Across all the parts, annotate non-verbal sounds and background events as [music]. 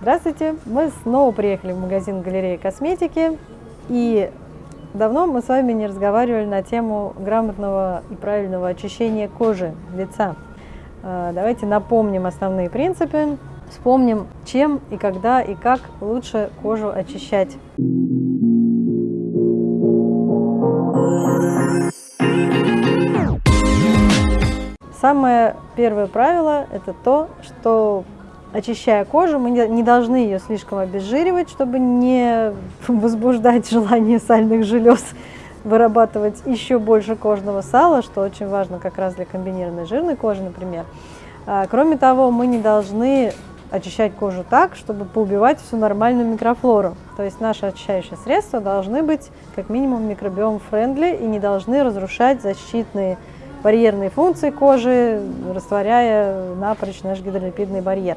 Здравствуйте! Мы снова приехали в магазин галереи косметики. И давно мы с вами не разговаривали на тему грамотного и правильного очищения кожи, лица. А, давайте напомним основные принципы, вспомним, чем и когда и как лучше кожу очищать. Самое первое правило – это то, что очищая кожу, мы не должны ее слишком обезжиривать, чтобы не возбуждать желание сальных желез вырабатывать еще больше кожного сала, что очень важно как раз для комбинированной жирной кожи, например. А, кроме того, мы не должны очищать кожу так, чтобы поубивать всю нормальную микрофлору. То есть наши очищающие средства должны быть как минимум микробиом френдли и не должны разрушать защитные барьерные функции кожи, растворяя напрочь наш гидролипидный барьер.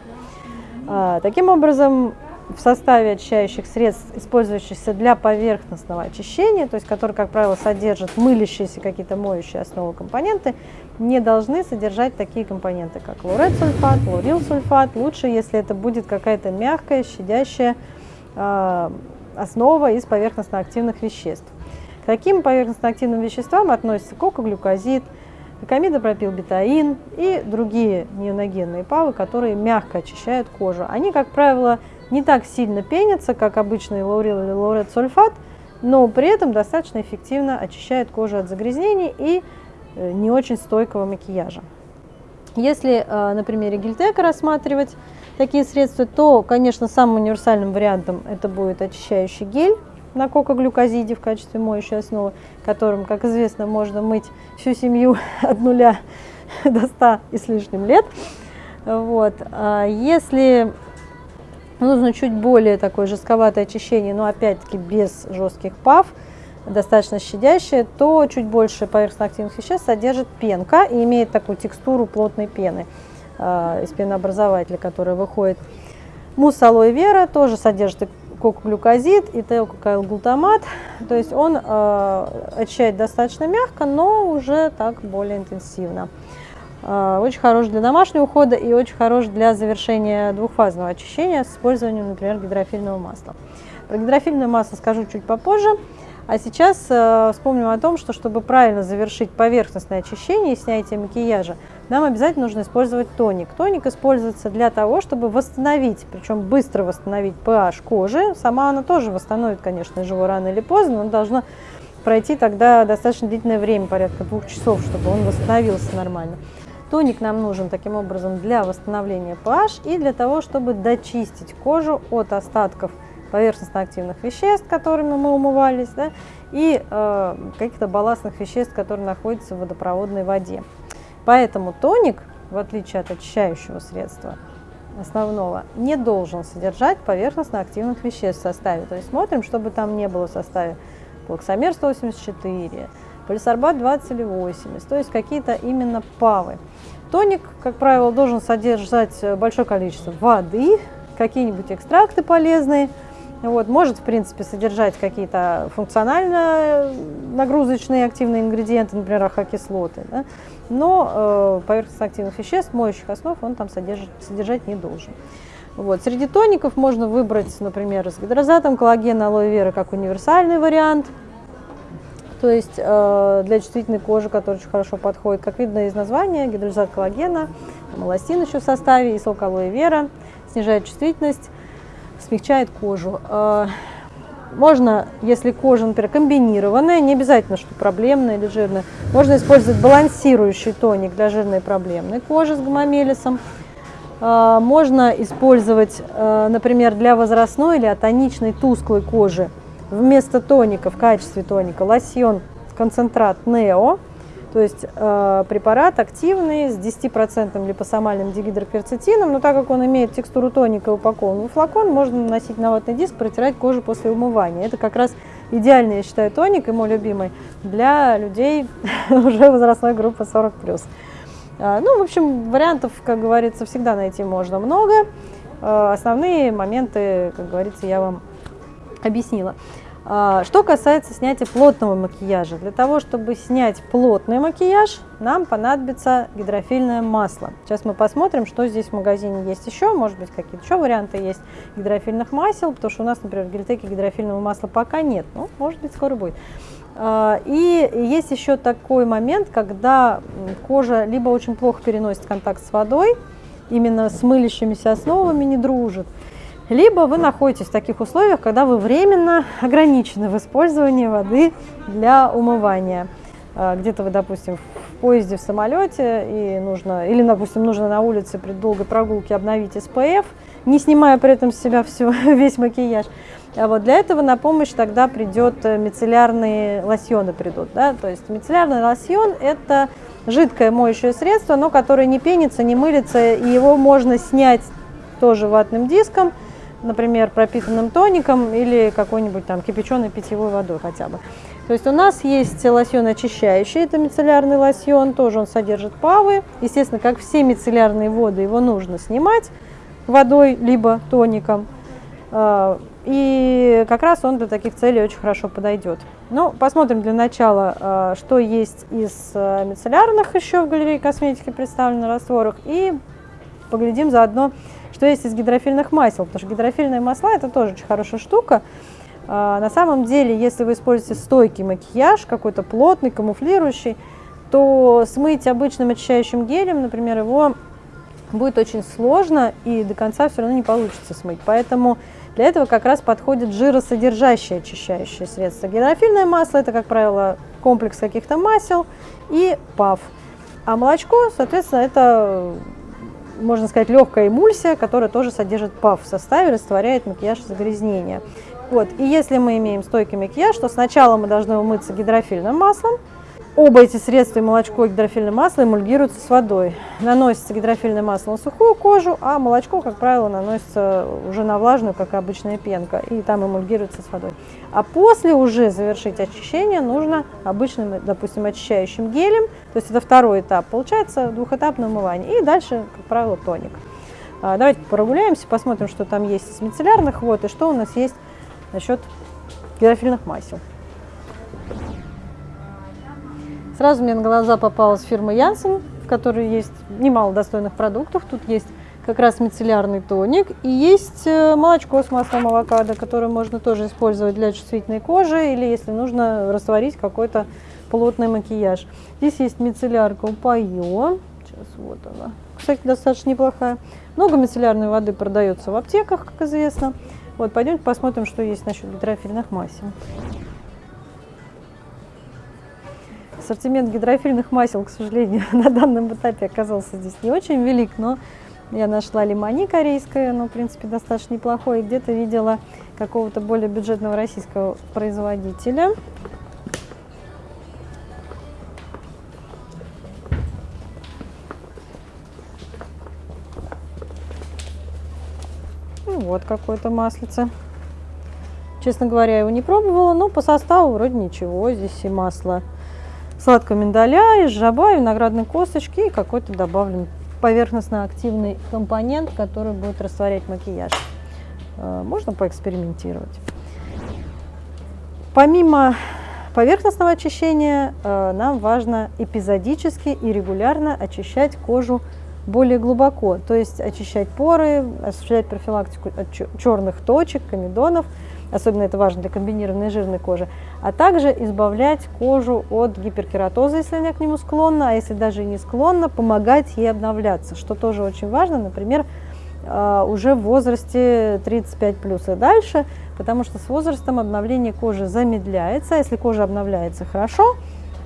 А, таким образом, в составе очищающих средств, использующихся для поверхностного очищения, то есть которые, как правило, содержат мылящиеся какие-то моющие основы компоненты, не должны содержать такие компоненты, как лаурилсульфат. Лучше, если это будет какая-то мягкая, щадящая э, основа из поверхностно-активных веществ. К таким поверхностно-активным веществам относятся кокоглюкозид, Комидопропилбетаин и другие неоногенные ПАВы, которые мягко очищают кожу. Они, как правило, не так сильно пенятся, как обычный лаурил или лауретсульфат, но при этом достаточно эффективно очищают кожу от загрязнений и э, не очень стойкого макияжа. Если э, на примере гельтека рассматривать такие средства, то, конечно, самым универсальным вариантом это будет очищающий гель на кокоглюкозиде в качестве моющей основы, которым, как известно, можно мыть всю семью [laughs] от нуля до 100 и с лишним лет. Вот. А если нужно чуть более такое жестковатое очищение, но опять-таки без жестких пав, достаточно щадящее, то чуть больше поверхностно-активных веществ содержит пенка и имеет такую текстуру плотной пены э, из пенообразователя, которая выходит. Мусс алоэ вера тоже содержит кокоглюкозид и теококаилглутамат. То есть он э, очищает достаточно мягко, но уже так более интенсивно. Э, очень хорош для домашнего ухода и очень хорош для завершения двухфазного очищения с использованием, например, гидрофильного масла. Про гидрофильное масло скажу чуть попозже. А сейчас э, вспомним о том, что чтобы правильно завершить поверхностное очищение и снятие макияжа, нам обязательно нужно использовать тоник. Тоник используется для того, чтобы восстановить, причем быстро восстановить pH кожи. Сама она тоже восстановит, конечно, его рано или поздно, но должна пройти тогда достаточно длительное время, порядка двух часов, чтобы он восстановился нормально. Тоник нам нужен таким образом для восстановления pH и для того, чтобы дочистить кожу от остатков поверхностно-активных веществ, которыми мы умывались, да, и э, каких-то балластных веществ, которые находятся в водопроводной воде. Поэтому тоник, в отличие от очищающего средства основного, не должен содержать поверхностно-активных веществ в составе. То есть смотрим, чтобы там не было в составе плаксомер 184, полисорбат 20 или 80, то есть какие-то именно павы. Тоник, как правило, должен содержать большое количество воды, какие-нибудь экстракты полезные, вот, может, в принципе, содержать какие-то функционально нагрузочные активные ингредиенты, например, ахокислоты, да? но э, поверхностно активных веществ, моющих основ, он там содержит, содержать не должен. Вот. Среди тоников можно выбрать, например, с гидрозатом коллагена алоэ вера как универсальный вариант, то есть э, для чувствительной кожи, который очень хорошо подходит. Как видно из названия, гидролизат коллагена, малостин еще в составе и сок алоэ вера, снижает чувствительность смягчает кожу. А, можно, если кожа, например, комбинированная, не обязательно, что проблемная или жирная, можно использовать балансирующий тоник для жирной проблемной кожи с гомомелисом. А, можно использовать, а, например, для возрастной или атоничной тусклой кожи вместо тоника в качестве тоника лосьон концентрат Нео то есть э, препарат активный с 10% липосомальным дигидрокверцетином, но так как он имеет текстуру тоника и упакован в флакон, можно наносить на ватный диск, протирать кожу после умывания. Это как раз идеальный, я считаю, тоник и мой любимый для людей [laughs] уже возрастной группы 40+. Э, ну, в общем, вариантов, как говорится, всегда найти можно много. Э, основные моменты, как говорится, я вам объяснила. А, что касается снятия плотного макияжа, для того, чтобы снять плотный макияж, нам понадобится гидрофильное масло. Сейчас мы посмотрим, что здесь в магазине есть еще, может быть какие-то еще варианты есть гидрофильных масел, потому что у нас, например, в гельтеке гидрофильного масла пока нет, ну, может быть, скоро будет. А, и есть еще такой момент, когда кожа либо очень плохо переносит контакт с водой, именно с мылящимися основами не дружит, либо вы находитесь в таких условиях, когда вы временно ограничены в использовании воды для умывания. А, где-то вы, допустим, в поезде, в самолете, и нужно, или, допустим, нужно на улице при долгой прогулке обновить SPF, не снимая при этом с себя все, [laughs] весь макияж. А вот для этого на помощь тогда придет э, мицеллярные лосьоны придут. Да? То есть мицеллярный лосьон – это жидкое моющее средство, но которое не пенится, не мылится, и его можно снять тоже ватным диском, например, пропитанным тоником или какой-нибудь там кипяченой питьевой водой хотя бы. То есть у нас есть лосьон очищающий, это мицеллярный лосьон, тоже он содержит павы. Естественно, как все мицеллярные воды, его нужно снимать водой либо тоником. А, и как раз он для таких целей очень хорошо подойдет. Ну, посмотрим для начала, а, что есть из а, мицеллярных еще в галерее косметики представлено растворах. И поглядим заодно, что есть из гидрофильных масел, потому что гидрофильные масла это тоже очень хорошая штука. А, на самом деле, если вы используете стойкий макияж, какой-то плотный, камуфлирующий, то смыть обычным очищающим гелем, например, его будет очень сложно и до конца все равно не получится смыть. Поэтому для этого как раз подходит жиросодержащее очищающее средство. Гидрофильное масло – это, как правило, комплекс каких-то масел и ПАВ. А молочко, соответственно, это можно сказать, легкая эмульсия, которая тоже содержит ПАВ в составе, растворяет макияж загрязнения. Вот. И если мы имеем стойкий макияж, то сначала мы должны умыться гидрофильным маслом, Оба эти средства, и молочко, и гидрофильное масло, эмульгируются с водой. Наносится гидрофильное масло на сухую кожу, а молочко, как правило, наносится уже на влажную, как обычная пенка, и там эмульгируется с водой. А после уже завершить очищение нужно обычным, допустим, очищающим гелем, то есть это второй этап, получается двухэтапное умывание, и дальше, как правило, тоник. А, давайте прогуляемся, посмотрим, что там есть из мицеллярных вод, и что у нас есть насчет гидрофильных масел. Сразу мне на глаза попалась фирма Янсен, в которой есть немало достойных продуктов. Тут есть как раз мицеллярный тоник и есть э, молочко с маслом авокадо, которое можно тоже использовать для чувствительной кожи или если нужно растворить какой-то плотный макияж. Здесь есть мицеллярка Упайо. Сейчас вот она. Кстати, достаточно неплохая. Много мицеллярной воды продается в аптеках, как известно. Вот, пойдемте посмотрим, что есть насчет гидрофильных масел. Ассортимент гидрофильных масел, к сожалению, [laughs] на данном этапе оказался здесь не очень велик, но я нашла лимони корейское, оно, в принципе, достаточно неплохое. Где-то видела какого-то более бюджетного российского производителя. Ну, вот какое-то маслице. Честно говоря, его не пробовала, но по составу вроде ничего. Здесь и масло сладкого миндаля, из жаба, виноградной косточки и какой-то добавлен поверхностно-активный компонент, который будет растворять макияж. Э, можно поэкспериментировать. Помимо поверхностного очищения, э, нам важно эпизодически и регулярно очищать кожу более глубоко, то есть очищать поры, осуществлять профилактику от черных точек, комедонов – особенно это важно для комбинированной жирной кожи, а также избавлять кожу от гиперкератоза, если она к нему склонна, а если даже и не склонна, помогать ей обновляться, что тоже очень важно, например, а, уже в возрасте 35 плюс и дальше, потому что с возрастом обновление кожи замедляется, а если кожа обновляется хорошо,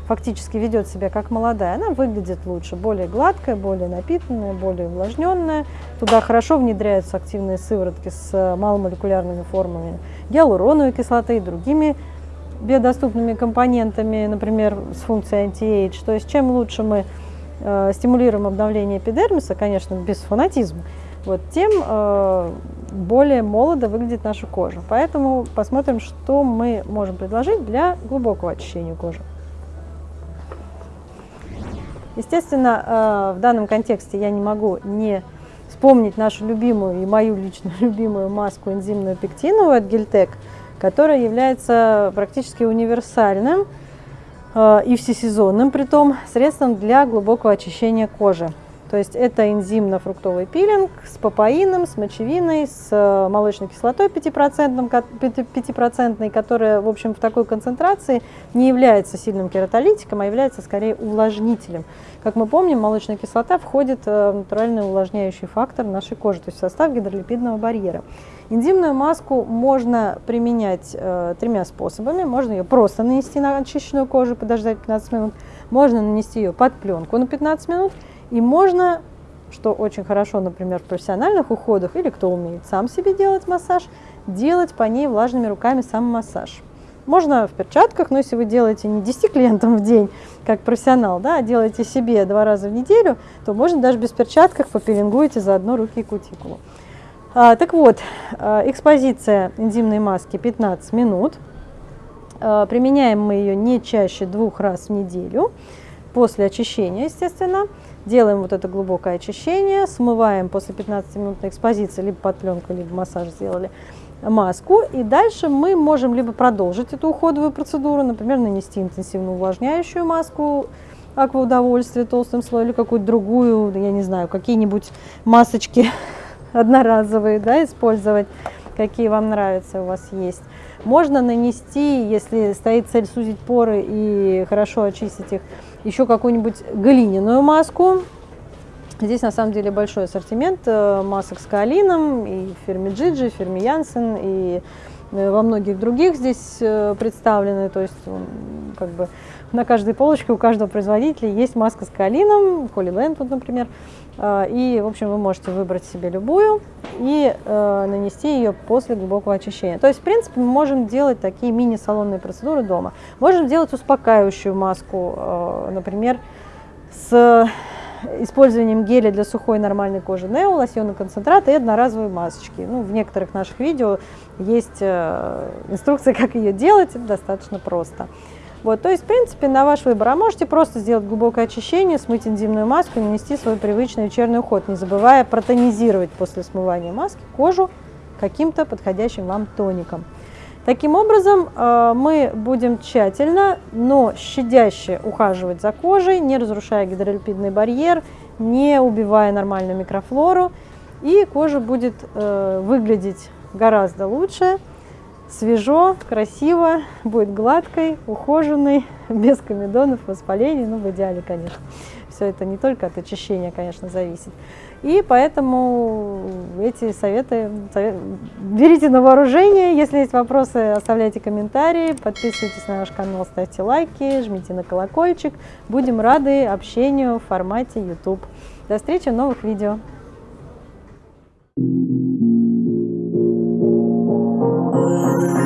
фактически ведет себя как молодая, она выглядит лучше, более гладкая, более напитанная, более увлажненная. Туда хорошо внедряются активные сыворотки с э, маломолекулярными формами гиалуроновой кислоты и другими биодоступными компонентами, например, с функцией anti-age. То есть чем лучше мы э, стимулируем обновление эпидермиса, конечно, без фанатизма, вот, тем э, более молодо выглядит наша кожа. Поэтому посмотрим, что мы можем предложить для глубокого очищения кожи. Естественно, э, в данном контексте я не могу не вспомнить нашу любимую и мою лично [laughs] любимую маску энзимную пектиновую от Гельтек. которое является практически универсальным э, и всесезонным, при том средством для глубокого очищения кожи. То есть это энзимно-фруктовый пилинг с папаином, с мочевиной, с э, молочной кислотой 5%, 5%, которая, в общем, в такой концентрации не является сильным кератолитиком, а является скорее увлажнителем. Как мы помним, молочная кислота входит э, в натуральный увлажняющий фактор нашей кожи, то есть в состав гидролипидного барьера. Энзимную маску можно применять э, тремя способами. Можно ее просто нанести на очищенную кожу, подождать 15 минут. Можно нанести ее под пленку на 15 минут – и можно, что очень хорошо, например, в профессиональных уходах, или кто умеет сам себе делать массаж, делать по ней влажными руками сам массаж. Можно в перчатках, но если вы делаете не 10 клиентам в день, как профессионал, да, а делаете себе два раза в неделю, то можно даже без перчатках попилингуете заодно руки и кутикулу. А, так вот, а, экспозиция энзимной маски 15 минут. А, применяем мы ее не чаще двух раз в неделю, после очищения, естественно. Делаем вот это глубокое очищение, смываем после 15-минутной экспозиции, либо под пленку, либо массаж сделали, маску. И дальше мы можем либо продолжить эту уходовую процедуру, например, нанести интенсивную увлажняющую маску, акваудовольствие толстым слоем, или какую-то другую, я не знаю, какие-нибудь масочки [laughs] одноразовые, да, использовать, какие вам нравятся у вас есть. Можно нанести, если стоит цель сузить поры и хорошо очистить их, еще какую-нибудь глиняную маску. Здесь на самом деле большой ассортимент э, масок с каолином, и фирме Джиджи, фирме Янсен, и во многих других здесь э, представлены, то есть как бы на каждой полочке у каждого производителя есть маска с Holy Land, вот, например, и, в общем, вы можете выбрать себе любую и нанести ее после глубокого очищения. То есть, в принципе, мы можем делать такие мини-салонные процедуры дома. Можем делать успокаивающую маску, например, с использованием геля для сухой нормальной кожи Нео, лосьонный концентрат и одноразовые масочки. Ну, в некоторых наших видео есть э, инструкция, [laughs] как ее делать, это достаточно просто. Вот, то есть, в принципе, на ваш выбор. А можете просто сделать глубокое очищение, смыть энзимную маску и нанести свой привычный вечерний уход, не забывая протонизировать после смывания маски кожу каким-то подходящим вам тоником. Таким образом, э, мы будем тщательно, но щадяще ухаживать за кожей, не разрушая гидролипидный барьер, не убивая нормальную микрофлору, и кожа будет э, выглядеть гораздо лучше, свежо, красиво, будет гладкой, ухоженной, [laughs] без комедонов, воспалений, ну в идеале, конечно все это не только от очищения, конечно, зависит. И поэтому эти советы берите на вооружение. Если есть вопросы, оставляйте комментарии, подписывайтесь на наш канал, ставьте лайки, жмите на колокольчик. Будем рады общению в формате YouTube. До встречи в новых видео. Thank you.